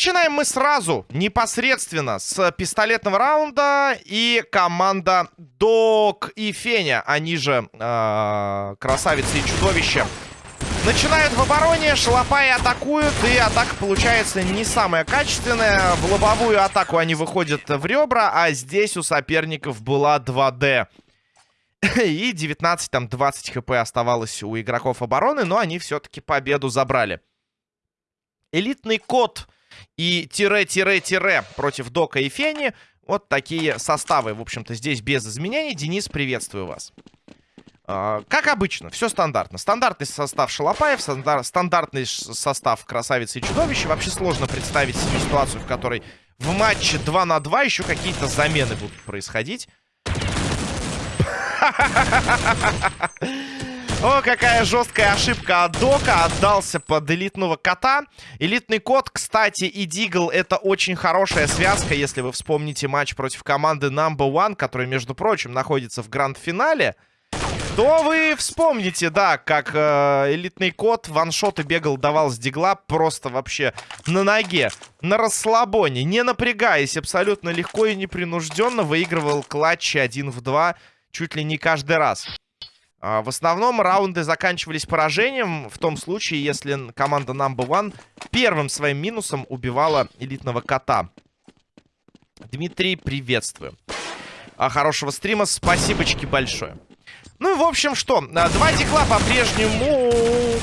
Начинаем мы сразу, непосредственно, с пистолетного раунда. И команда Док и Феня, они же э, красавицы и чудовища, начинают в обороне. Шалопаи атакуют, и атака получается не самая качественная. В лобовую атаку они выходят в ребра, а здесь у соперников была 2D. И 19, там 20 хп оставалось у игроков обороны, но они все-таки победу забрали. Элитный код и тире-тире-тире против Дока и Фени. Вот такие составы, в общем-то, здесь без изменений. Денис, приветствую вас. Uh, как обычно, все стандартно. Стандартный состав Шалопаев, стандар стандартный состав Красавицы и Чудовища. Вообще сложно представить себе ситуацию, в которой в матче 2 на 2 еще какие-то замены будут происходить. О, какая жесткая ошибка от Дока. Отдался под элитного кота. Элитный кот, кстати, и Дигл это очень хорошая связка, если вы вспомните матч против команды Number One, которая, между прочим, находится в гранд-финале. То вы вспомните, да, как э, элитный кот ваншоты бегал, давал с дигла просто вообще на ноге, на расслабоне, не напрягаясь, абсолютно легко и непринужденно выигрывал клатчи 1 в 2 чуть ли не каждый раз. А, в основном раунды заканчивались поражением в том случае, если команда Number One первым своим минусом убивала элитного кота. Дмитрий, приветствую. А, хорошего стрима, спасибочки большое. Ну, в общем, что, а, два дикла по-прежнему,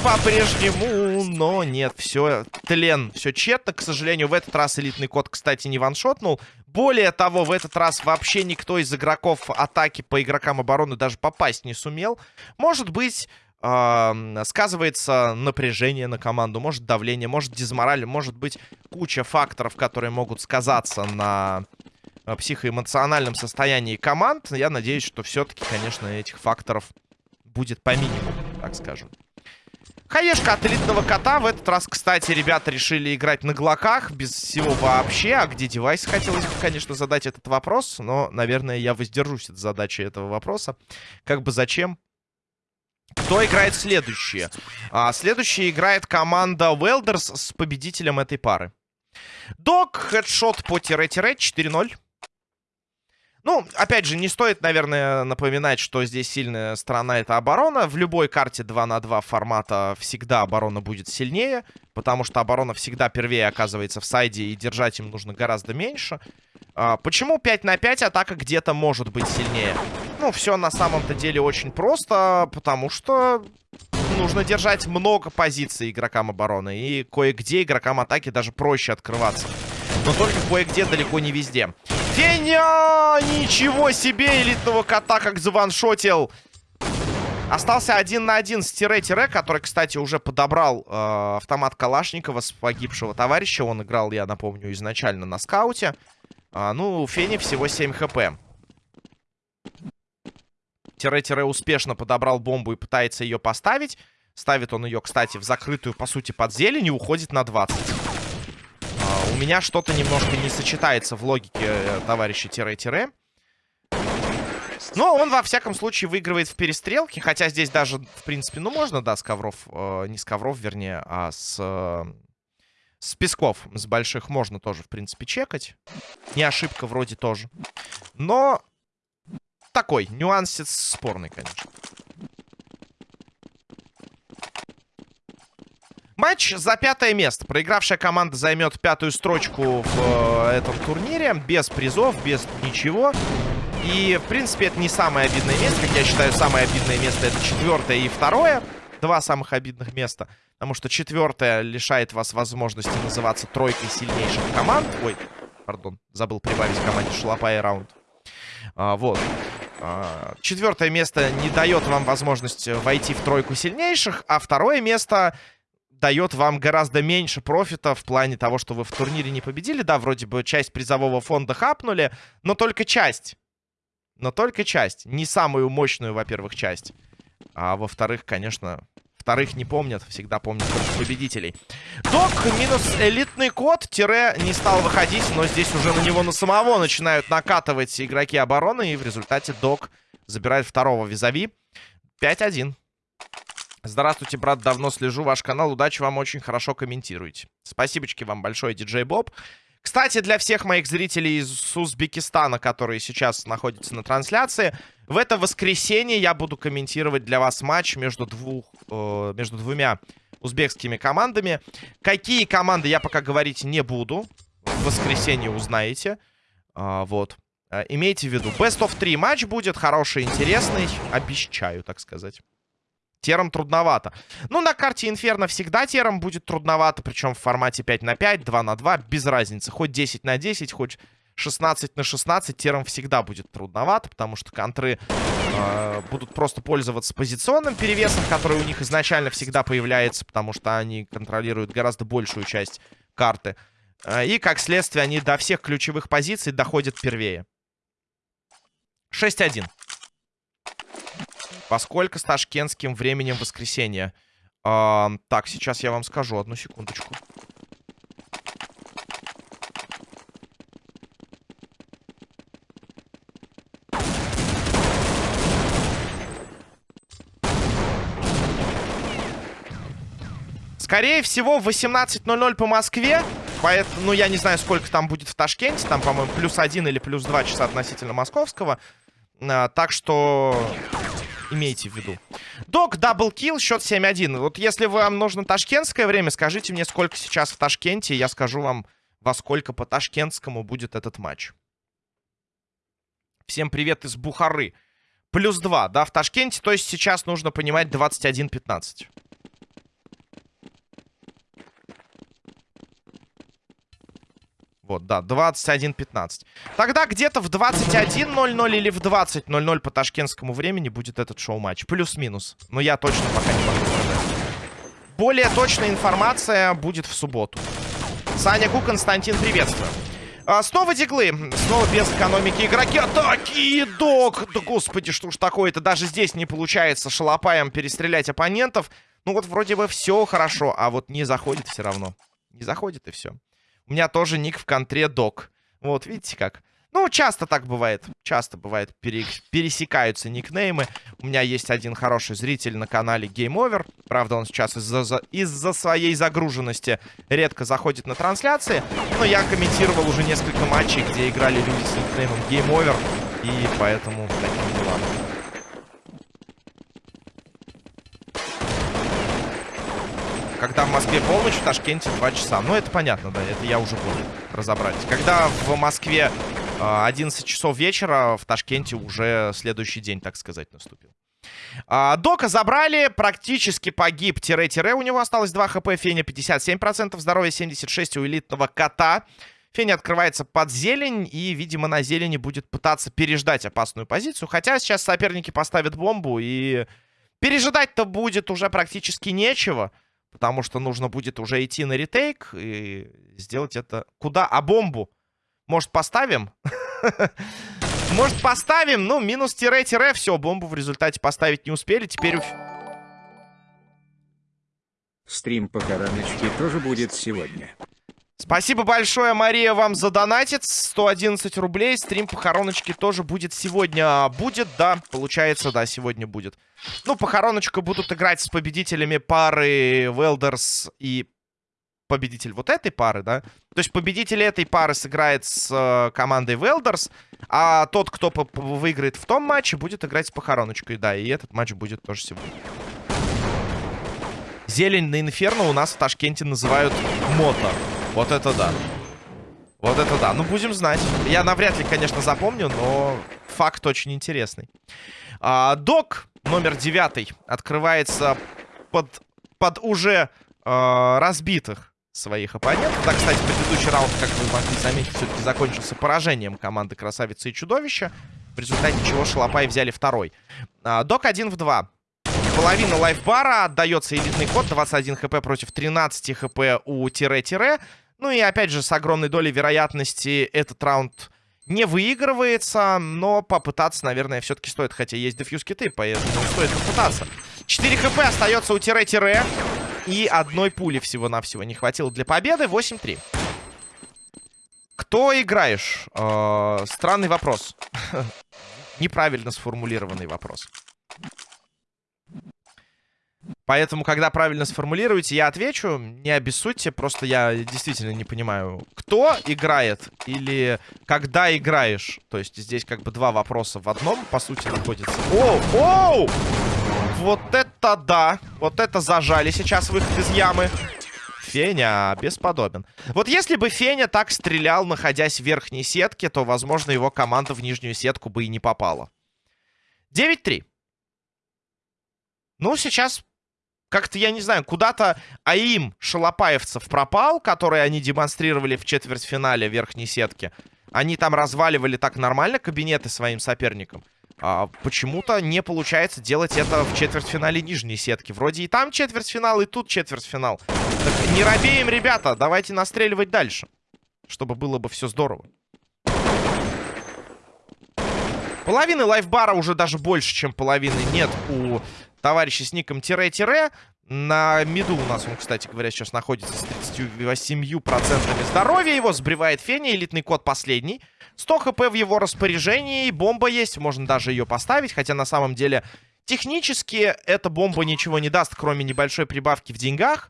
по-прежнему, но нет, все, тлен, все тщетно, к сожалению, в этот раз элитный код, кстати, не ваншотнул. Более того, в этот раз вообще никто из игроков атаки по игрокам обороны даже попасть не сумел. Может быть... Сказывается напряжение на команду, может давление, может дизмораль, может быть куча факторов, которые могут сказаться на Э, психоэмоциональном состоянии команд. Я надеюсь, что все-таки, конечно, этих факторов будет по минимуму, так скажем. Хаешка от элитного кота. В этот раз, кстати, ребята решили играть на глоках. Без всего вообще. А где девайс? Хотелось бы, конечно, задать этот вопрос. Но, наверное, я воздержусь от задачи этого вопроса. Как бы зачем? Кто играет следующие? А, следующая играет команда Welders с победителем этой пары. Док, хедшот по тире-тире 4-0. Ну, опять же, не стоит, наверное, напоминать, что здесь сильная сторона — это оборона. В любой карте 2 на 2 формата всегда оборона будет сильнее, потому что оборона всегда первее оказывается в сайде, и держать им нужно гораздо меньше. А, почему 5 на 5 атака где-то может быть сильнее? Ну, все на самом-то деле очень просто, потому что нужно держать много позиций игрокам обороны, и кое-где игрокам атаки даже проще открываться. Но только кое-где, далеко не везде. Феня! Ничего себе! Элитного кота как заваншотил. Остался один на один с тире-тире, который, кстати, уже подобрал э, автомат Калашникова с погибшего товарища. Он играл, я напомню, изначально на скауте. А, ну, у Фени всего 7 хп. Тире-тире успешно подобрал бомбу и пытается ее поставить. Ставит он ее, кстати, в закрытую, по сути, под зелень и уходит на 20 меня что-то немножко не сочетается в логике э, товарища тире-тире. Но он, во всяком случае, выигрывает в перестрелке. Хотя здесь даже, в принципе, ну, можно, да, с ковров. Э, не с ковров, вернее, а с... Э, с песков, с больших можно тоже, в принципе, чекать. Не ошибка вроде тоже. Но такой, нюансец спорный, конечно. Матч за пятое место. Проигравшая команда займет пятую строчку в э, этом турнире. Без призов, без ничего. И, в принципе, это не самое обидное место. Как я считаю, самое обидное место это четвертое и второе. Два самых обидных места. Потому что четвертое лишает вас возможности называться тройкой сильнейших команд. Ой, пардон, забыл прибавить команде Шалопа и раунд. А, вот. А, четвертое место не дает вам возможность войти в тройку сильнейших, а второе место дает вам гораздо меньше профита в плане того, что вы в турнире не победили. Да, вроде бы часть призового фонда хапнули, но только часть. Но только часть. Не самую мощную, во-первых, часть. А во-вторых, конечно, вторых не помнят. Всегда помнят только победителей. Док минус элитный код. Тире не стал выходить, но здесь уже на него на самого начинают накатывать игроки обороны. И в результате Док забирает второго визави. 5-1. Здравствуйте, брат, давно слежу ваш канал. Удачи вам, очень хорошо комментируете. Спасибочки вам большое, диджей Боб. Кстати, для всех моих зрителей из Узбекистана, которые сейчас находятся на трансляции, в это воскресенье я буду комментировать для вас матч между, двух, э, между двумя узбекскими командами. Какие команды я пока говорить не буду. В воскресенье узнаете. А, вот. А, имейте в виду, Best of 3 матч будет хороший, интересный. Обещаю, так сказать. Тером трудновато. Ну, на карте Инферно всегда тером будет трудновато, причем в формате 5 на 5, 2 на 2, без разницы. Хоть 10 на 10, хоть 16 на 16, тером всегда будет трудновато, потому что контры э, будут просто пользоваться позиционным перевесом, который у них изначально всегда появляется, потому что они контролируют гораздо большую часть карты. Э, и, как следствие, они до всех ключевых позиций доходят первее. 6-1. Поскольку с ташкентским временем воскресенья. А, так, сейчас я вам скажу. Одну секундочку. Скорее всего, в 18.00 по Москве. Поэтому, ну, я не знаю, сколько там будет в Ташкенте. Там, по-моему, плюс один или плюс два часа относительно московского. А, так что имейте в виду. Док, double kill, счет 7-1. Вот если вам нужно ташкентское время, скажите мне, сколько сейчас в Ташкенте, я скажу вам, во сколько по ташкентскому будет этот матч. Всем привет из Бухары. Плюс 2, да, в Ташкенте, то есть сейчас нужно понимать 21-15. Вот, да, 21.15. Тогда где-то в 21.00 или в 20.00 по ташкентскому времени будет этот шоу-матч. Плюс-минус. Но я точно пока не могу. Более точная информация будет в субботу. Саня Ку, Константин, приветствую. А, снова диглы. Снова без экономики игроки. Атаки, док. Да господи, что ж такое-то. Даже здесь не получается шалопаем перестрелять оппонентов. Ну вот вроде бы все хорошо, а вот не заходит все равно. Не заходит и все. У меня тоже ник в контре док. Вот, видите как. Ну, часто так бывает. Часто бывает, пере... пересекаются никнеймы. У меня есть один хороший зритель на канале Game Over. Правда, он сейчас из-за из своей загруженности редко заходит на трансляции. Но я комментировал уже несколько матчей, где играли люди с никнеймом Game Over. И поэтому таким делам. Когда в Москве полночь, в Ташкенте 2 часа. Ну, это понятно, да, это я уже понял. Разобрать. Когда в Москве 11 а, часов вечера, в Ташкенте уже следующий день, так сказать, наступил. А, Дока забрали, практически погиб тире-тире. У него осталось 2 хп, Феня 57%, здоровье 76 у элитного кота. Феня открывается под зелень и, видимо, на зелени будет пытаться переждать опасную позицию. Хотя сейчас соперники поставят бомбу и пережидать-то будет уже практически нечего. Потому что нужно будет уже идти на ретейк и сделать это... Куда? А бомбу? Может, поставим? Может, поставим? Ну, минус тире-тире. Все, бомбу в результате поставить не успели. Теперь... Стрим по короночке тоже будет сегодня. Спасибо большое, Мария, вам за донатит. 111 рублей. Стрим похороночки тоже будет сегодня. Будет, да, получается, да, сегодня будет. Ну, похороночка будут играть с победителями пары Велдерс и победитель вот этой пары, да? То есть победитель этой пары сыграет с э, командой Велдерс, а тот, кто выиграет в том матче, будет играть с похороночкой, да. И этот матч будет тоже сегодня. Зелень на Инферно у нас в Ташкенте называют мото. Вот это да. Вот это да. Ну, будем знать. Я навряд ли, конечно, запомню, но факт очень интересный. А, док номер девятый открывается под, под уже а, разбитых своих оппонентов. Да, кстати, предыдущий раунд, как вы могли заметить, все-таки закончился поражением команды Красавицы и Чудовища. В результате чего Шалопай взяли второй. А, док 1 в 2. Половина лайфбара отдается элитный код. 21 хп против 13 хп у тире-тире. Ну и опять же, с огромной долей вероятности этот раунд не выигрывается, но попытаться, наверное, все-таки стоит. Хотя есть дефьюз киты, поэтому стоит попытаться. 4 хп остается у тире-тире. И одной пули всего-навсего не хватило для победы. 8-3. Кто играешь? Э странный вопрос. неправильно сформулированный вопрос. Поэтому, когда правильно сформулируете, я отвечу. Не обессудьте, просто я действительно не понимаю, кто играет или когда играешь. То есть здесь как бы два вопроса в одном, по сути, находится. Оу, оу! Вот это да! Вот это зажали сейчас выход из ямы. Феня бесподобен. Вот если бы Феня так стрелял, находясь в верхней сетке, то, возможно, его команда в нижнюю сетку бы и не попала. 9-3. Ну, сейчас как-то, я не знаю, куда-то АИМ шалопаевцев пропал, который они демонстрировали в четвертьфинале верхней сетки. Они там разваливали так нормально кабинеты своим соперникам. А почему-то не получается делать это в четвертьфинале нижней сетки. Вроде и там четвертьфинал, и тут четвертьфинал. Так не робеем, ребята, давайте настреливать дальше. Чтобы было бы все здорово. Половины лайфбара уже даже больше, чем половины нет у товарища с ником тире-тире. На миду у нас он, кстати говоря, сейчас находится с 38% здоровья. Его сбривает Феня, элитный код последний. 100 хп в его распоряжении, бомба есть, можно даже ее поставить. Хотя на самом деле технически эта бомба ничего не даст, кроме небольшой прибавки в деньгах.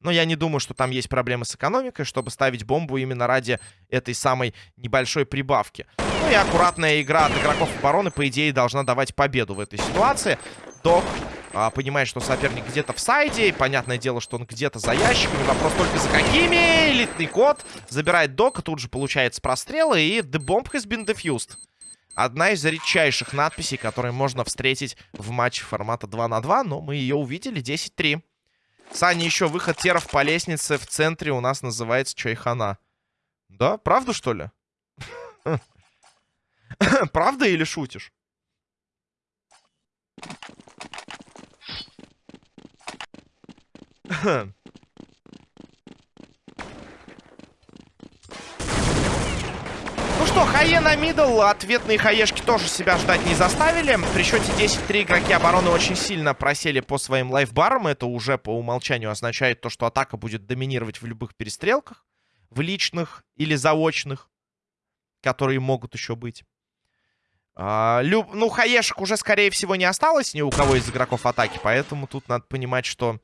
Но я не думаю, что там есть проблемы с экономикой, чтобы ставить бомбу именно ради этой самой небольшой прибавки. Ну и аккуратная игра от игроков обороны, по идее, должна давать победу в этой ситуации. Док а, понимает, что соперник где-то в сайде. Понятное дело, что он где-то за ящиками. Вопрос только за какими. Элитный код забирает Дока. Тут же получается прострелы. И The Bomb has been defused. Одна из редчайших надписей, которые можно встретить в матче формата 2 на 2. Но мы ее увидели. 10-3. Саня, еще выход теров по лестнице в центре у нас называется Чайхана. Да? Правда, что ли? Правда или шутишь? Ну что, хае на мидл. Ответные хаешки тоже себя ждать не заставили. При счете 10-3 игроки обороны очень сильно просели по своим лайфбарам. Это уже по умолчанию означает то, что атака будет доминировать в любых перестрелках. В личных или заочных. Которые могут еще быть. А, люб... Ну, хаешек уже, скорее всего, не осталось ни у кого из игроков атаки. Поэтому тут надо понимать, что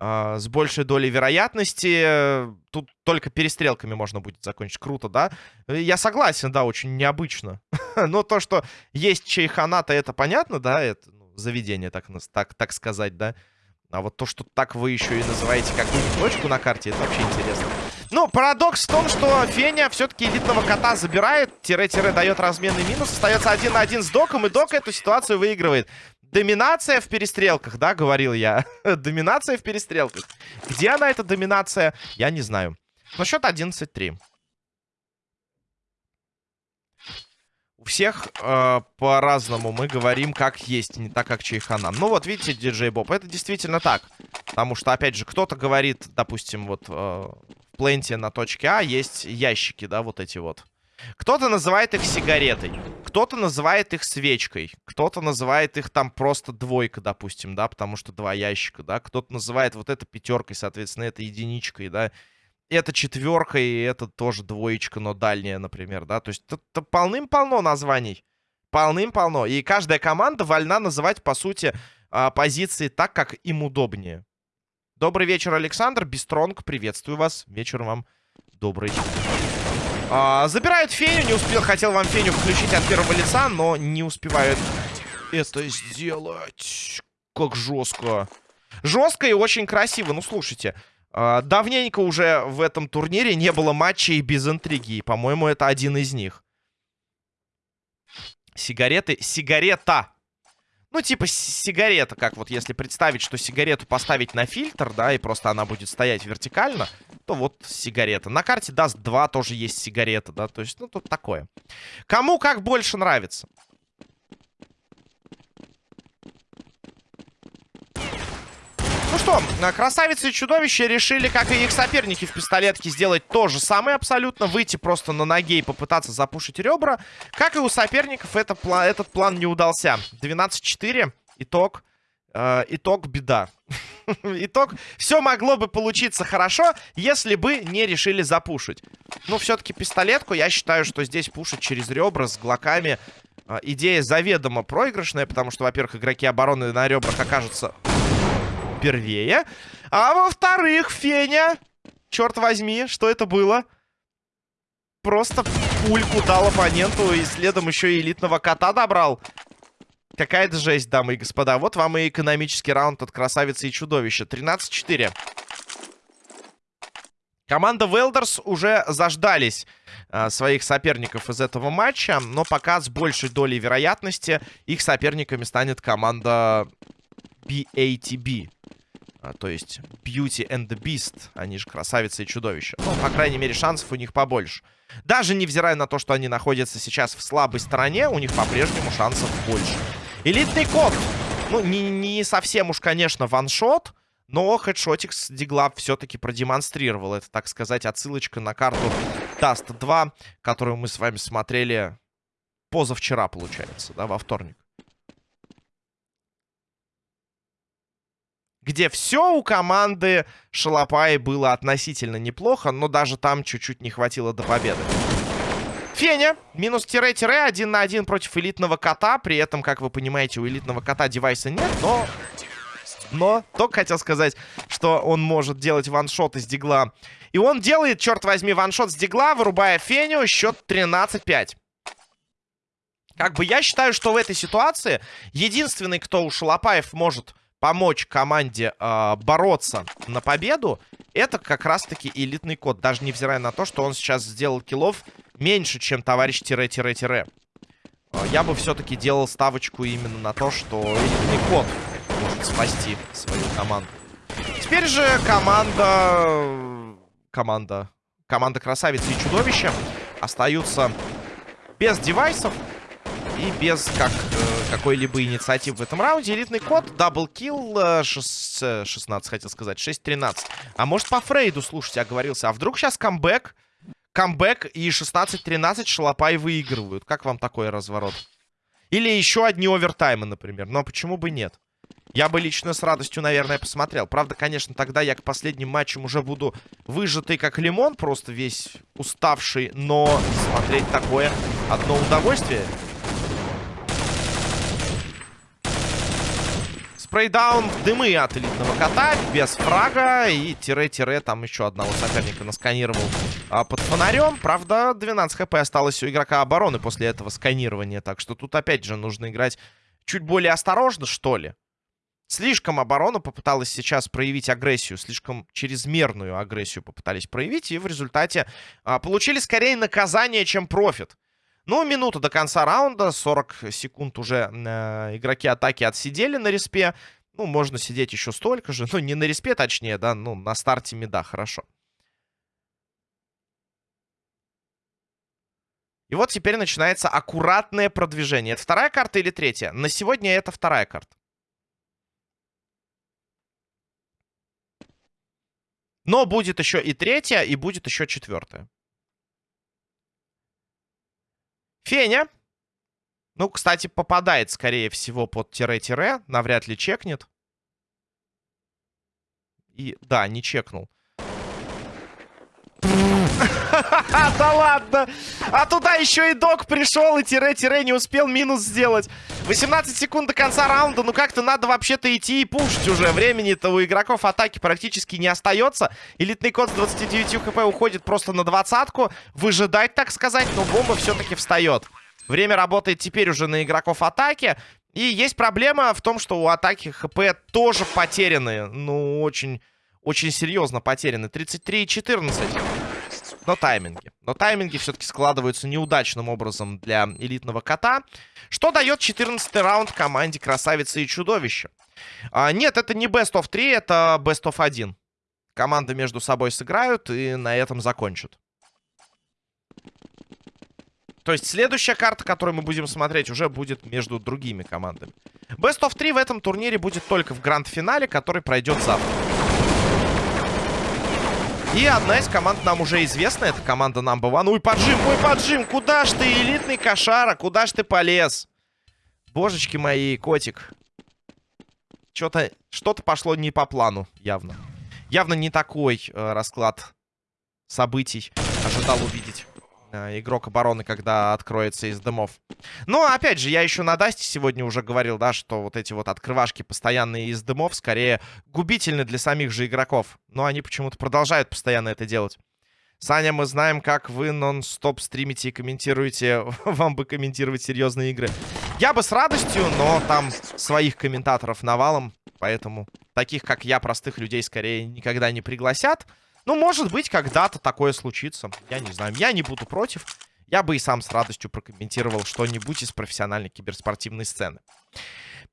с большей долей вероятности. Э, тут только перестрелками можно будет закончить. Круто, да? Я согласен, да, очень необычно. Но то, что есть чайханата, это понятно, да? Это ну, заведение, так, так, так сказать, да? А вот то, что так вы еще и называете какую-нибудь точку на карте, это вообще интересно. Ну, парадокс в том, что Феня все-таки элитного кота забирает. Тире-тире дает разменный минус. Остается один на один с Доком, и Док эту ситуацию выигрывает. Доминация в перестрелках, да, говорил я. доминация в перестрелках. Где она, эта доминация, я не знаю. Но счет 11-3. У всех э, по-разному мы говорим, как есть, не так, как Чайхана. Ну вот, видите, диджей Боб, это действительно так. Потому что, опять же, кто-то говорит, допустим, вот э, в пленте на точке А есть ящики, да, вот эти вот. Кто-то называет их сигаретой, кто-то называет их свечкой, кто-то называет их там просто двойка, допустим, да, потому что два ящика, да. Кто-то называет вот это пятеркой, соответственно, это единичкой, да. Это четверка, и это тоже двоечка, но дальняя, например, да. То есть полным-полно названий. Полным-полно. И каждая команда вольна называть, по сути, а, позиции так, как им удобнее. Добрый вечер, Александр. Бистронг, приветствую вас. Вечер вам добрый. А, забирают Феню. Не успел, хотел вам Феню включить от первого лица, но не успевают это сделать. Как жестко. Жестко и очень красиво. Ну, слушайте. А, давненько уже в этом турнире не было матчей без интриги. По-моему, это один из них. Сигареты. Сигарета. Ну, типа сигарета, как вот если представить, что сигарету поставить на фильтр, да, и просто она будет стоять вертикально, то вот сигарета. На карте даст 2 тоже есть сигарета, да, то есть, ну, тут такое. Кому как больше нравится. Что, красавицы и чудовища решили, как и их соперники в пистолетке, сделать то же самое абсолютно. Выйти просто на ноге и попытаться запушить ребра. Как и у соперников, это, этот план не удался. 12-4. Итог. Э, итог беда. итог. Все могло бы получиться хорошо, если бы не решили запушить. Но все-таки пистолетку, я считаю, что здесь пушить через ребра с глоками а, идея заведомо проигрышная, потому что, во-первых, игроки обороны на ребрах окажутся первее. А во-вторых, Феня, черт возьми, что это было? Просто пульку дал оппоненту и следом еще и элитного кота добрал. Какая-то жесть, дамы и господа. Вот вам и экономический раунд от красавицы и чудовища. 13-4. Команда Велдерс уже заждались э, своих соперников из этого матча, но пока с большей долей вероятности их соперниками станет команда BATB. А, то есть Beauty and the Beast, они же красавицы и чудовища. Ну, по крайней мере, шансов у них побольше. Даже невзирая на то, что они находятся сейчас в слабой стороне, у них по-прежнему шансов больше. Элитный код. Ну, не, не совсем уж, конечно, ваншот, но хедшотик с Дигла все-таки продемонстрировал. Это, так сказать, отсылочка на карту Dust 2, которую мы с вами смотрели позавчера, получается, да, во вторник. Где все у команды Шалопай было относительно неплохо, но даже там чуть-чуть не хватило до победы. Феня, минус тире-тире, один на один против элитного кота. При этом, как вы понимаете, у элитного кота девайса нет, но но только хотел сказать, что он может делать ваншот из дигла. И он делает, черт возьми, ваншот с дигла, вырубая Феню. Счет 13-5. Как бы я считаю, что в этой ситуации единственный, кто у Шалопаев может помочь команде э, бороться на победу, это как раз-таки элитный код. Даже невзирая на то, что он сейчас сделал киллов меньше, чем товарищ тире-тире-тире. Э, я бы все-таки делал ставочку именно на то, что элитный код может спасти свою команду. Теперь же команда... Команда... Команда Красавицы и Чудовища остаются без девайсов и без как, э, какой-либо инициативы в этом раунде. Элитный код, double kill, э, 16, хотел сказать, 6-13. А может по Фрейду, слушайте, оговорился. А вдруг сейчас камбэк, камбэк и 16-13 Шалопай выигрывают? Как вам такой разворот? Или еще одни овертаймы, например. Но почему бы нет? Я бы лично с радостью, наверное, посмотрел. Правда, конечно, тогда я к последним матчам уже буду выжатый как лимон, просто весь уставший. Но смотреть такое одно удовольствие. Спрейдаун дымы от элитного кота, без фрага. И тире-тире там еще одного соперника насканировал а, под фонарем. Правда, 12 хп осталось у игрока обороны после этого сканирования. Так что тут опять же нужно играть чуть более осторожно, что ли. Слишком оборона попыталась сейчас проявить агрессию, слишком чрезмерную агрессию попытались проявить, и в результате а, получили скорее наказание, чем профит. Ну, минута до конца раунда, 40 секунд уже э, игроки атаки отсидели на респе. Ну, можно сидеть еще столько же, ну, не на респе, точнее, да, ну, на старте меда, хорошо. И вот теперь начинается аккуратное продвижение. Это вторая карта или третья? На сегодня это вторая карта. Но будет еще и третья, и будет еще четвертая. Феня. Ну, кстати, попадает, скорее всего, под тире-тире. Навряд ли чекнет. И, да, не чекнул. Да ладно! А туда еще и док пришел и тире-тире не успел минус сделать. 18 секунд до конца раунда. Ну как-то надо вообще-то идти и пушить уже. Времени-то у игроков атаки практически не остается. Элитный код с 29 хп уходит просто на двадцатку. Выжидать, так сказать, но бомба все-таки встает. Время работает теперь уже на игроков атаки. И есть проблема в том, что у атаки хп тоже потеряны. Ну, очень, очень серьезно потеряны. 33 и 14. Но тайминги. Но тайминги все-таки складываются неудачным образом для элитного кота. Что дает 14 раунд команде Красавицы и Чудовища? А, нет, это не Best of 3, это Best of 1. Команды между собой сыграют и на этом закончат. То есть следующая карта, которую мы будем смотреть, уже будет между другими командами. Best of 3 в этом турнире будет только в гранд-финале, который пройдет завтра. И одна из команд нам уже известна. Это команда Number One. Ой, поджим, ой, поджим. Куда ж ты, элитный кошара? Куда ж ты полез? Божечки мои, котик. Что-то что-то пошло не по плану, явно. Явно не такой э, расклад событий ожидал увидеть игрок обороны, когда откроется из дымов. Но, опять же, я еще на Дасте сегодня уже говорил, да, что вот эти вот открывашки постоянные из дымов скорее губительны для самих же игроков. Но они почему-то продолжают постоянно это делать. Саня, мы знаем, как вы нон-стоп стримите и комментируете. Вам бы комментировать серьезные игры. Я бы с радостью, но там своих комментаторов навалом. Поэтому таких, как я, простых людей, скорее никогда не пригласят. Ну, может быть, когда-то такое случится. Я не знаю. Я не буду против. Я бы и сам с радостью прокомментировал что-нибудь из профессиональной киберспортивной сцены.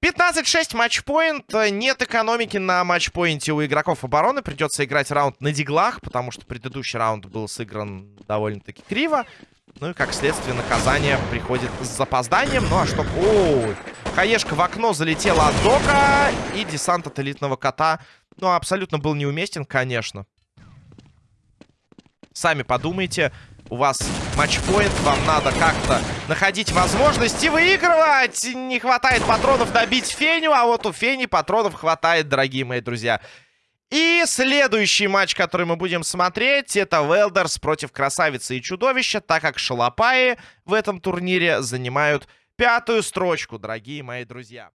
15-6 матчпоинт. Нет экономики на матчпоинте у игроков обороны. Придется играть раунд на диглах, потому что предыдущий раунд был сыгран довольно-таки криво. Ну и, как следствие, наказание приходит с запозданием. Ну а что... Ой, хаешка в окно залетела от Дока. И десант от элитного кота, ну, абсолютно был неуместен, конечно. Сами подумайте у вас матчпоинт, вам надо как-то находить возможности выигрывать. Не хватает патронов добить Феню, а вот у Фени патронов хватает, дорогие мои друзья. И следующий матч, который мы будем смотреть, это Велдерс против Красавицы и Чудовища, так как Шалопаи в этом турнире занимают пятую строчку, дорогие мои друзья.